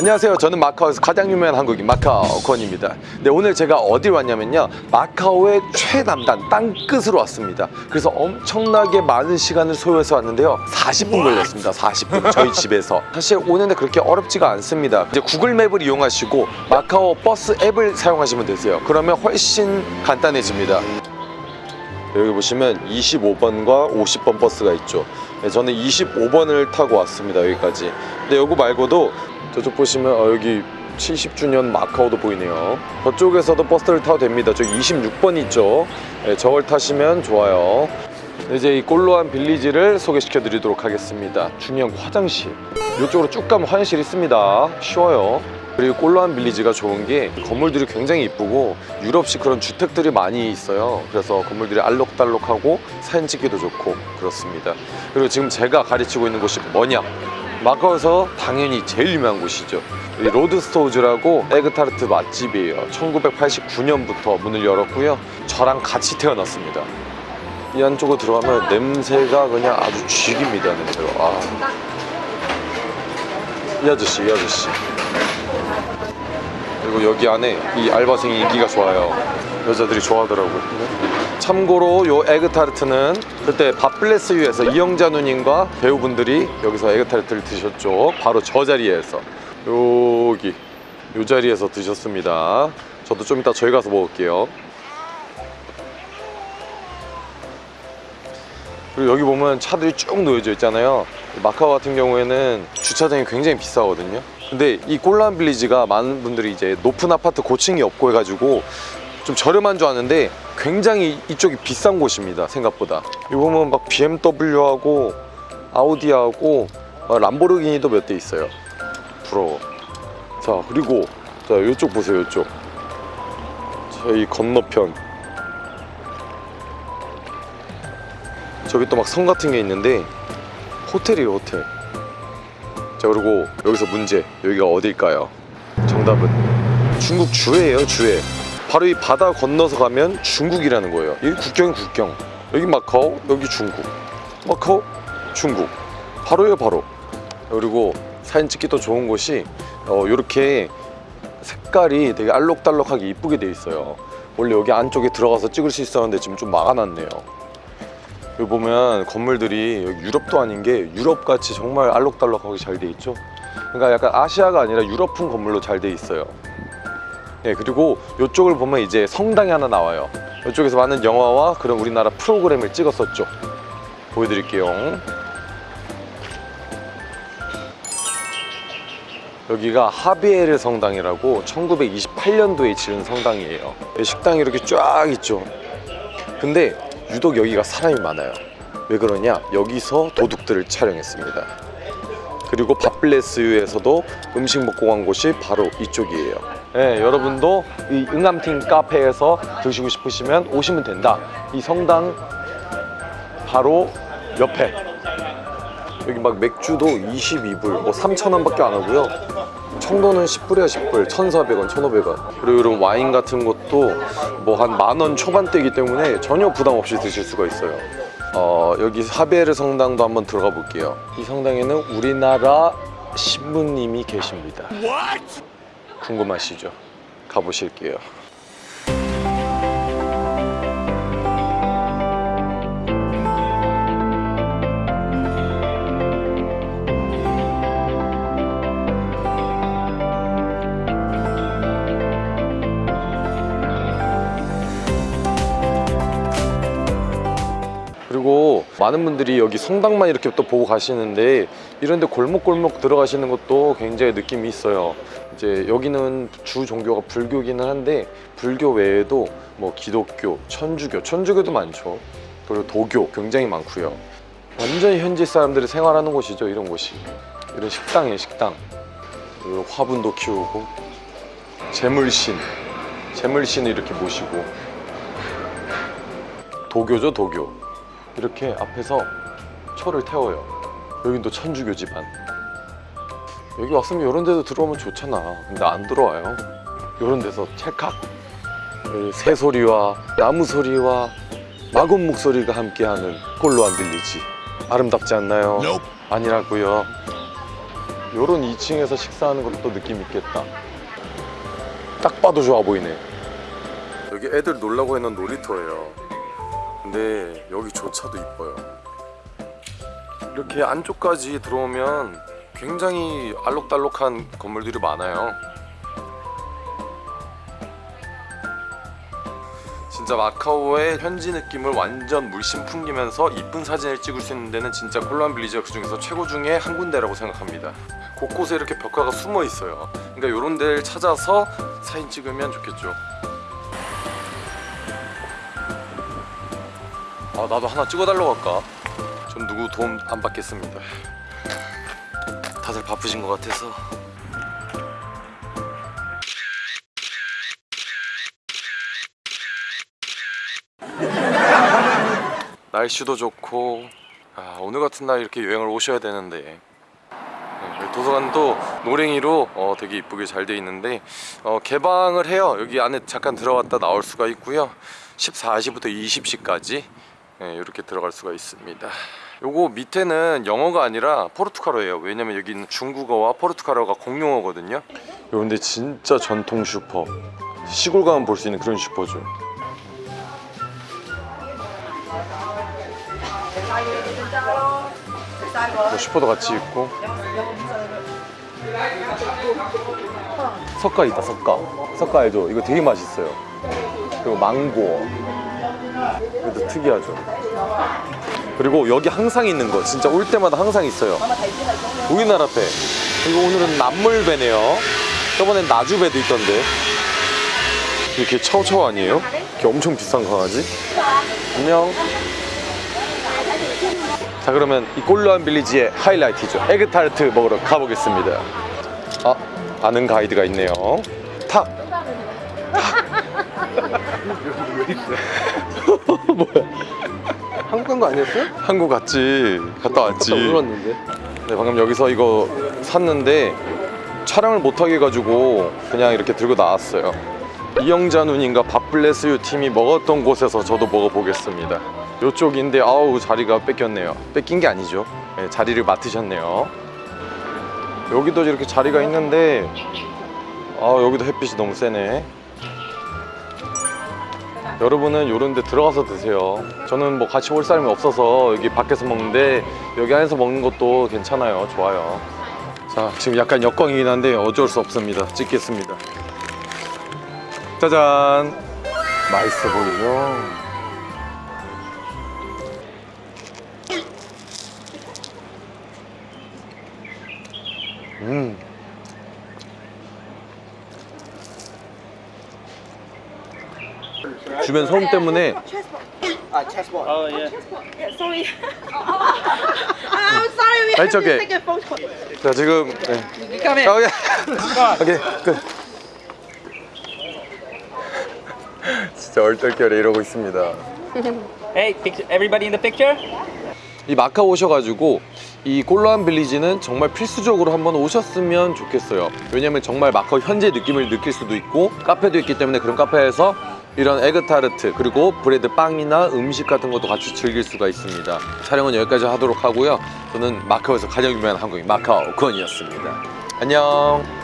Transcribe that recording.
안녕하세요. 저는 마카오에서 가장 유명한 한국인 마카오 권입니다. 네, 오늘 제가 어디 왔냐면요. 마카오의 최남단 땅끝으로 왔습니다. 그래서 엄청나게 많은 시간을 소요해서 왔는데요. 40분 걸렸습니다. 40분. 저희 집에서. 사실 오는데 그렇게 어렵지가 않습니다. 이제 구글 맵을 이용하시고 마카오 버스 앱을 사용하시면 되세요. 그러면 훨씬 간단해집니다. 여기 보시면 25번과 50번 버스가 있죠 네, 저는 25번을 타고 왔습니다 여기까지 근데 여기 말고도 저쪽 보시면 어, 여기 70주년 마카오도 보이네요. 저쪽에서도 버스를 타도 됩니다. 저기 26번 있죠? 네, 저걸 타시면 좋아요. 네, 이제 이 꼴로한 빌리지를 소개시켜 드리도록 하겠습니다. 중요한 화장실. 이쪽으로 쭉 가면 화장실 있습니다. 쉬워요. 그리고 꼴로한 빌리지가 좋은 게 건물들이 굉장히 이쁘고 유럽식 그런 주택들이 많이 있어요. 그래서 건물들이 알록달록하고 사진 찍기도 좋고 그렇습니다. 그리고 지금 제가 가르치고 있는 곳이 뭐냐 마카오에서 당연히 제일 유명한 곳이죠. 이 로드스토우즈라고 에그타르트 맛집이에요. 1989년부터 문을 열었고요. 저랑 같이 태어났습니다. 이 안쪽으로 들어가면 냄새가 그냥 아주 쥐깁니다 냄새가. 아. 이 아저씨 이 아저씨. 그리고 여기 안에 이 알바생이 인기가 좋아요. 여자들이 좋아하더라고요 참고로 요 에그타르트는 그때 밥블레스 유에서 이영자 누님과 배우분들이 여기서 에그타르트를 드셨죠. 바로 저 자리에서. 여기 요 자리에서 드셨습니다. 저도 좀 이따 저희 가서 먹을게요. 그리고 여기 보면 차들이 쭉 놓여져 있잖아요. 마카오 같은 경우에는 주차장이 굉장히 비싸거든요. 근데 이 꼴란 빌리지가 많은 분들이 이제 높은 아파트 고층이 없고 해가지고 좀 저렴한 줄 아는데 굉장히 이쪽이 비싼 곳입니다 생각보다. 여기 보면 막 BMW하고 아우디하고 막 람보르기니도 몇 대 있어요. 부러워. 자 그리고 자 이쪽 보세요 이쪽. 저희 건너편. 저기 또 막 성 같은 게 있는데 호텔이에요 호텔. 자 그리고 여기서 문제. 여기가 어딜까요? 정답은 중국 주해예요 주해 바로 이 바다 건너서 가면 중국이라는 거예요. 여기 국경이 국경. 여기 마카오 여기 중국. 마카오 중국. 바로예요 바로. 그리고 사진 찍기 도 좋은 곳이 어, 이렇게 색깔이 되게 알록달록하게 이쁘게 돼 있어요. 원래 여기 안쪽에 들어가서 찍을 수 있었는데 지금 좀 막아놨네요. 여기 보면 건물들이 여기 유럽도 아닌 게 유럽같이 정말 알록달록하게 잘 돼 있죠? 그러니까 약간 아시아가 아니라 유럽풍 건물로 잘 돼 있어요 예 그리고 이쪽을 보면 이제 성당이 하나 나와요. 이쪽에서 많은 영화와 그런 우리나라 프로그램을 찍었었죠. 보여드릴게요. 여기가 하비에르 성당이라고 1928년도에 지은 성당이에요. 식당이 이렇게 쫙 있죠. 근데 유독 여기가 사람이 많아요. 왜 그러냐? 여기서 도둑들을 촬영했습니다. 그리고 밥블레스유에서도 음식 먹고 간 곳이 바로 이쪽이에요 네, 여러분도 이 응암팀 카페에서 드시고 싶으시면 오시면 된다. 이 성당 바로 옆에. 여기 막 맥주도 22불 뭐 3,000원 밖에 안 하고요. 청도는 10불이야 10불. 1,400원 1,500원. 그리고 이런 와인 같은 것도 뭐 한 만 원 초반대이기 때문에 전혀 부담 없이 드실 수가 있어요. 어, 여기 하베르 성당도 한번 들어가 볼게요. 이 성당에는 우리나라 신부님이 계십니다 궁금하시죠? 가보실게요 그리고 많은 분들이 여기 성당만 이렇게 또 보고 가시는데 이런데 골목골목 들어가시는 것도 굉장히 느낌이 있어요 이제 여기는 주 종교가 불교기는 한데 불교 외에도 뭐 기독교, 천주교, 천주교도 많죠. 그리고 도교 굉장히 많고요. 완전히 현지 사람들이 생활하는 곳이죠 이런 곳이. 이런 식당이에요 식당. 그리고 화분도 키우고 재물신 재물신을 이렇게 모시고. 도교죠 도교. 이렇게 앞에서 초를 태워요. 여긴 또 천주교 집안 여기 왔으면 이런 데도 들어오면 좋잖아. 근데 안 들어와요. 이런 데서 찰칵. 새소리와 나무 소리와 마군 목소리가 함께하는 꼴로한 빌리지. 아름답지 않나요? 아니라고요. 요런 2층에서 식사하는 것도 느낌 있겠다. 딱 봐도 좋아 보이네. 여기 애들 놀라고 해놓은 놀이터예요. 근데 여기조차도 이뻐요. 이렇게 안쪽까지 들어오면 굉장히 알록달록한 건물들이 많아요 진짜 마카오의 현지 느낌을 완전 물씬 풍기면서 이쁜 사진을 찍을 수 있는 데는 진짜 콜란 빌리지가 그 중에서 최고 중에 한 군데라고 생각합니다. 곳곳에 이렇게 벽화가 숨어 있어요. 그러니까 이런 데를 찾아서 사진 찍으면 좋겠죠. 아 나도 하나 찍어달라고 할까? 전 누구 도움 안 받겠습니다. 다들 바쁘신 것 같아서. 날씨도 좋고 아, 오늘 같은 날 이렇게 여행을 오셔야 되는데. 네, 도서관도 노랭이로 어, 되게 이쁘게 잘 돼 있는데 어, 개방을 해요. 여기 안에 잠깐 들어갔다 나올 수가 있고요. 14시부터 20시까지 이렇게 들어갈 수가 있습니다. 요거 밑에는 영어가 아니라 포르투갈어예요. 왜냐면 여기는 중국어와 포르투갈어가 공용어거든요. 요런데 진짜 전통 슈퍼. 시골 가면 볼 수 있는 그런 슈퍼죠. 뭐 슈퍼도 같이 있고. 석가 있다 석가. 석가 알죠? 이거 되게 맛있어요. 그리고 망고 이것도 특이하죠. 그리고 여기 항상 있는 거 진짜 올 때마다 항상 있어요. 우리나라 배. 그리고 오늘은 남물배네요. 저번엔 나주배도 있던데. 이렇게 차오차오 아니에요? 이렇게 엄청 비싼 강아지? 안녕. 자 그러면 이 꼴로한 빌리지의 하이라이트죠. 에그타르트 먹으러 가보겠습니다. 아 아는 가이드가 있네요. 타 뭐야? 한국 간 거 아니었어요? 한국 갔지. 갔다 왔지. 울었는데. 네 방금 여기서 이거 샀는데 촬영을 못하게 해가지고 그냥 이렇게 들고 나왔어요. 이영자 누님과 밥블레스유 팀이 먹었던 곳에서 저도 먹어보겠습니다. 요쪽인데 아우 자리가 뺏겼네요. 뺏긴 게 아니죠. 네, 자리를 맡으셨네요. 여기도 이렇게 자리가 있는데 아 여기도 햇빛이 너무 세네 여러분은 이런 데 들어가서 드세요. 저는 뭐 같이 올 사람이 없어서 여기 밖에서 먹는데 여기 안에서 먹는 것도 괜찮아요. 좋아요. 자 지금 약간 역광이긴 한데 어쩔 수 없습니다. 찍겠습니다. 짜잔! 맛있어 보이죠? 음 주변 소음 때문에 아 체스볼 Yeah, sorry. I'm sorry. We It's have okay. to take a photo. 자 지금 네. Come. 오케이 오케이 끝 진짜 얼떨결에 이러고 있습니다 Hey, everybody in the picture? 이 마카오 오셔가지고 이 꼴로한 빌리지는 정말 필수적으로 한번 오셨으면 좋겠어요 왜냐면 정말 마카오 현재 느낌을 느낄 수도 있고 카페도 있기 때문에 그런 카페에서 이런 에그타르트 그리고 브레드 빵이나 음식 같은 것도 같이 즐길 수가 있습니다. 촬영은 여기까지 하도록 하고요. 저는 마카오에서 가장 유명한 한국인 마카오 권이었습니다. 안녕